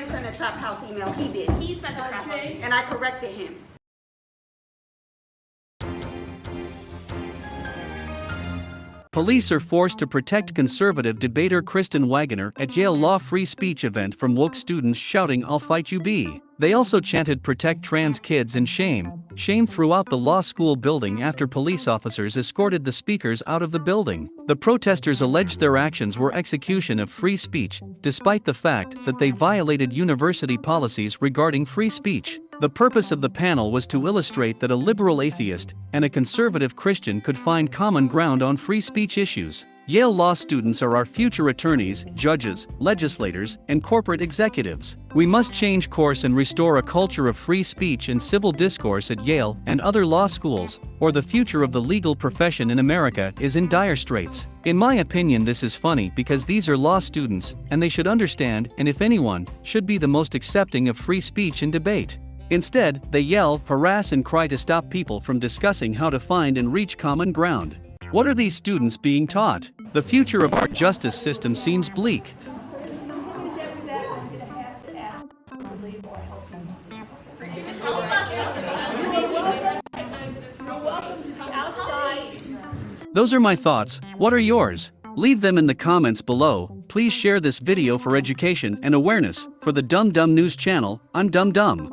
didn't send a trap house email, he did. He sent a trap house, and I corrected him. Police are forced to protect conservative debater Kristen Waggoner at Yale Law free speech event from woke students shouting I'll fight you B. They also chanted protect trans kids and shame, shame throughout the law school building after police officers escorted the speakers out of the building. The protesters alleged their actions were execution of free speech, despite the fact that they violated university policies regarding free speech. The purpose of the panel was to illustrate that a liberal atheist and a conservative Christian could find common ground on free speech issues. Yale law students are our future attorneys, judges, legislators, and corporate executives. We must change course and restore a culture of free speech and civil discourse at Yale and other law schools, or the future of the legal profession in America is in dire straits. In my opinion, this is funny because these are law students, and they should understand, and if anyone, should be the most accepting of free speech and debate. Instead, they yell, harass, and cry to stop people from discussing how to find and reach common ground. What are these students being taught? The future of our justice system seems bleak. Those are my thoughts, what are yours? Leave them in the comments below, please share this video for education and awareness, for the Dum Dum News channel, I'm Dum Dum.